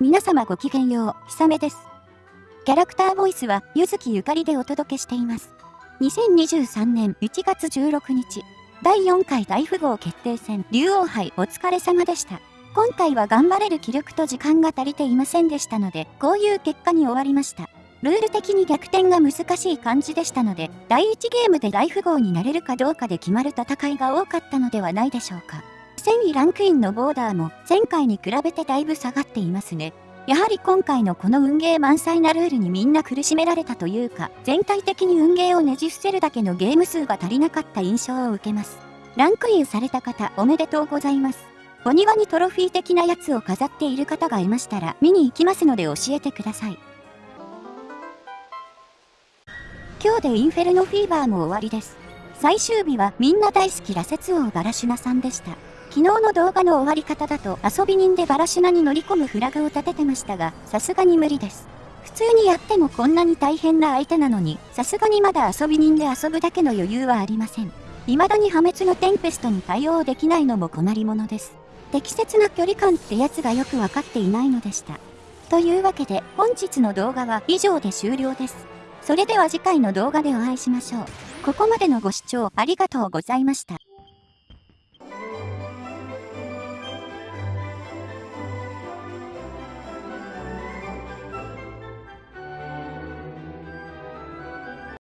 皆様ごきげんよう、ひさめです。キャラクターボイスは、ゆずきゆかりでお届けしています。2023年1月16日、第4回大富豪決定戦、竜王杯お疲れ様でした。今回は頑張れる気力と時間が足りていませんでしたので、こういう結果に終わりました。ルール的に逆転が難しい感じでしたので、第1ゲームで大富豪になれるかどうかで決まる戦いが多かったのではないでしょうか。1000位ランクインのボーダーも前回に比べてだいぶ下がっていますね。やはり今回のこの運ゲー満載なルールにみんな苦しめられたというか、全体的に運ゲーをねじ伏せるだけのゲーム数が足りなかった印象を受けます。ランクインされた方おめでとうございます。お庭にトロフィー的なやつを飾っている方がいましたら見に行きますので教えてください。今日でインフェルノフィーバーも終わりです。最終日はみんな大好き羅刹王バラシュナさんでした。昨日の動画の終わり方だと遊び人でバラシナに乗り込むフラグを立ててましたが、さすがに無理です。普通にやってもこんなに大変な相手なのに、さすがにまだ遊び人で遊ぶだけの余裕はありません。未だに破滅のテンペストに対応できないのも困りものです。適切な距離感ってやつがよくわかっていないのでした。というわけで本日の動画は以上で終了です。それでは次回の動画でお会いしましょう。ここまでのご視聴ありがとうございました。